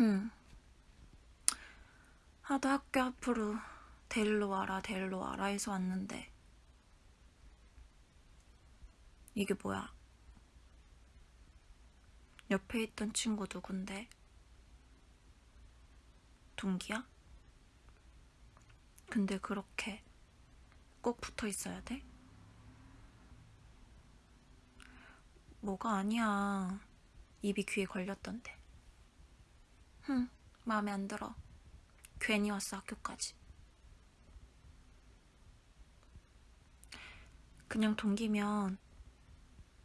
응. 하도 학교 앞으로 데리러 와라 데리러 와라 해서 왔는데 이게 뭐야? 옆에 있던 친구 누군데? 동기야? 근데 그렇게 꼭 붙어 있어야 돼? 뭐가 아니야. 입이 귀에 걸렸던데. 흠, 마음에 안 들어. 괜히 왔어, 학교까지. 그냥 동기면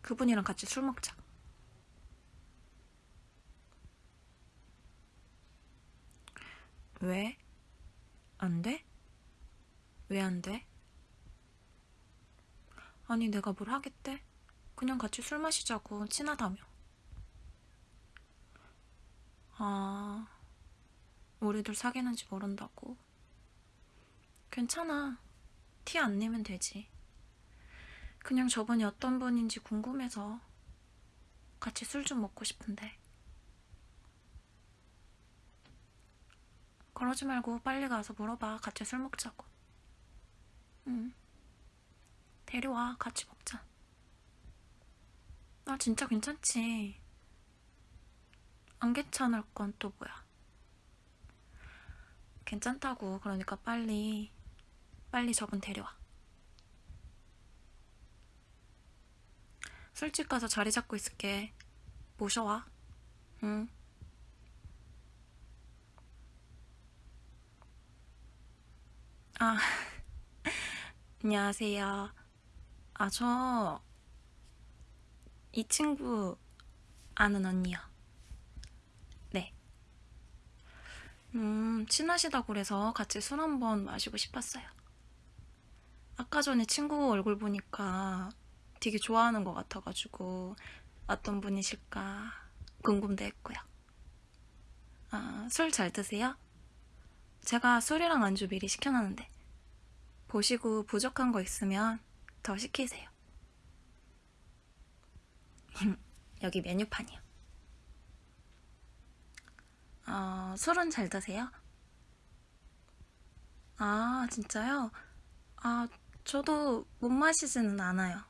그분이랑 같이 술 먹자. 왜? 안 돼? 왜 안 돼? 아니, 내가 뭘 하겠대? 그냥 같이 술 마시자고, 친하다며. 아, 우리들 사귀는지 모른다고. 괜찮아. 티 안 내면 되지. 그냥 저분이 어떤 분인지 궁금해서 같이 술 좀 먹고 싶은데. 그러지 말고 빨리 가서 물어봐. 같이 술 먹자고. 응. 데려와. 같이 먹자. 나 진짜 괜찮지. 안 괜찮을 건 또 뭐야. 괜찮다고. 그러니까 빨리, 빨리 저분 데려와. 술집 가서 자리 잡고 있을게. 모셔와. 응. 아, 안녕하세요. 아, 저, 이 친구 아는 언니요. 네. 음, 친하시다고 그래서 같이 술 한번 마시고 싶었어요. 아까 전에 친구 얼굴 보니까 되게 좋아하는 것 같아가지고 어떤 분이실까 궁금도 했고요. 아, 술 잘 드세요? 제가 술이랑 안주 미리 시켜놨는데 보시고 부족한 거 있으면 더 시키세요. 여기 메뉴판이요. 어, 술은 잘 드세요? 아, 진짜요? 아, 저도 못 마시지는 않아요.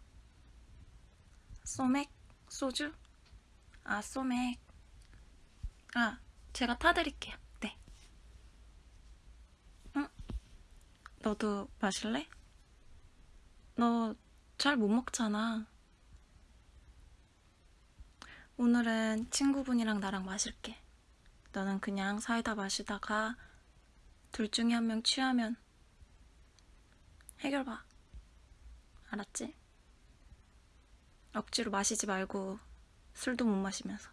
소맥? 소주? 아, 소맥. 아, 제가 타드릴게요. 네. 응? 너도 마실래? 너 잘 못 먹잖아. 오늘은 친구분이랑 나랑 마실게. 너는 그냥 사이다 마시다가 둘 중에 한 명 취하면 해결 봐. 알았지? 억지로 마시지 말고 술도 못 마시면서.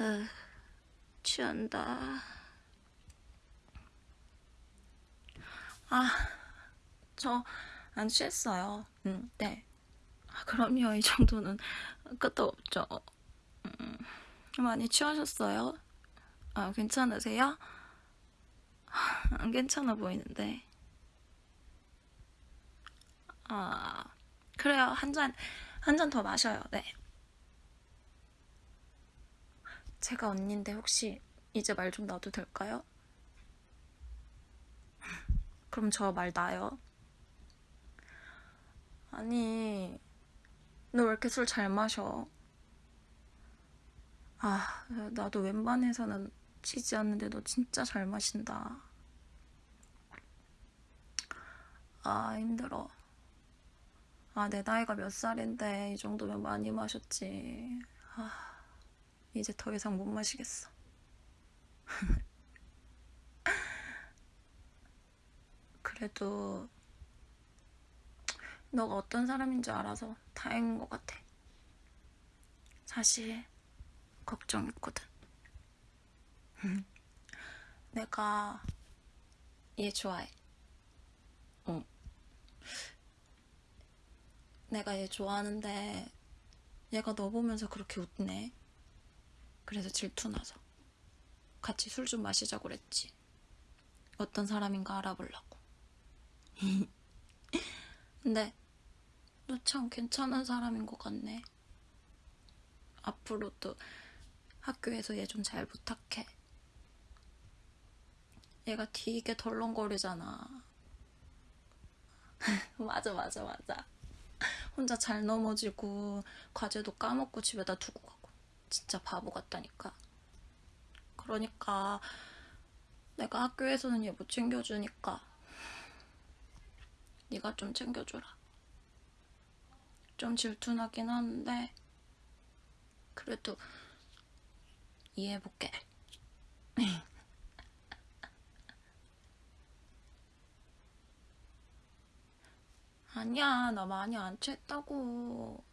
으, 취한다. 아, 저 안 취했어요. 음, 네. 아, 그럼요. 이 정도는 끝도 없죠. 음, 많이 취하셨어요? 아, 괜찮으세요? 안 괜찮아 보이는데. 아, 그래요. 한 잔, 한 잔 더 마셔요. 네. 제가 언니인데 혹시 이제 말 좀 놔도 될까요? 그럼 저 말 나요? 아니, 너 왜 이렇게 술 잘 마셔? 아, 나도 웬만해서는 치지 않는데 너 진짜 잘 마신다. 아, 힘들어. 아, 내 나이가 몇 살인데 이 정도면 많이 마셨지. 아, 이제 더 이상 못 마시겠어. 그래도 너가 어떤 사람인 줄 알아서 다행인 것 같아. 사실 걱정했거든. 내가 얘 좋아해. 응. 내가 얘 좋아하는데 얘가 너 보면서 그렇게 웃네. 그래서 질투나서 같이 술 좀 마시자고 그랬지. 어떤 사람인가 알아보려고. 근데 너 참 괜찮은 사람인 것 같네. 앞으로도 학교에서 얘 좀 잘 부탁해. 얘가 되게 덜렁거리잖아. 맞아, 맞아, 맞아. 혼자 잘 넘어지고 과제도 까먹고 집에다 두고 가고 진짜 바보 같다니까. 그러니까 내가 학교에서는 얘 못 챙겨주니까 네가 좀 챙겨줘라. 좀 질투나긴 하는데 그래도 이해해볼게. 아니야, 나 많이 안 취했다고.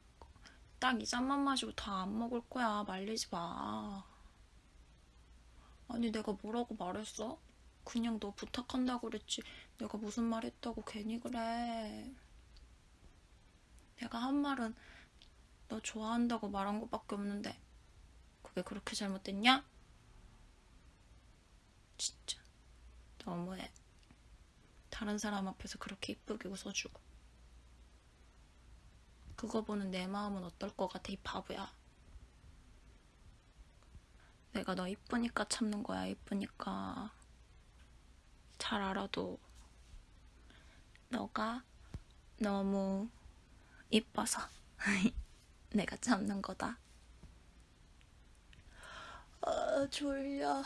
딱 이 잔만 마시고 다 안 먹을 거야. 말리지 마. 아니, 내가 뭐라고 말했어? 그냥 너 부탁한다고 그랬지. 내가 무슨 말 했다고 괜히 그래. 내가 한 말은 너 좋아한다고 말한 것밖에 없는데 그게 그렇게 잘못됐냐? 진짜 너무해. 다른 사람 앞에서 그렇게 이쁘게 웃어주고 그거 보는 내 마음은 어떨 것 같아 이 바보야. 내가 너 이쁘니까 참는 거야 이쁘니까 잘 알아도 너가 너무 이뻐서 내가 참는 거다. 아, 졸려.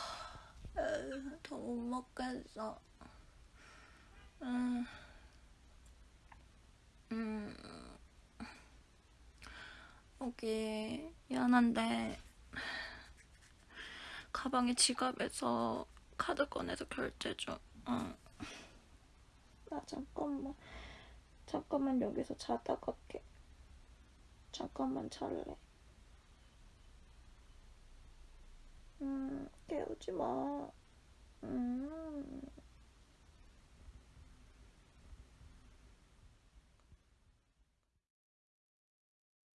더 못 먹겠어. 음, 음, 여기 미안한데 가방에 지갑에서 카드 꺼내서 결제 좀. 어. 나 잠깐만. 잠깐만 여기서 자다 갈게. 잠깐만 잘래. 음, 깨우지 마. 음.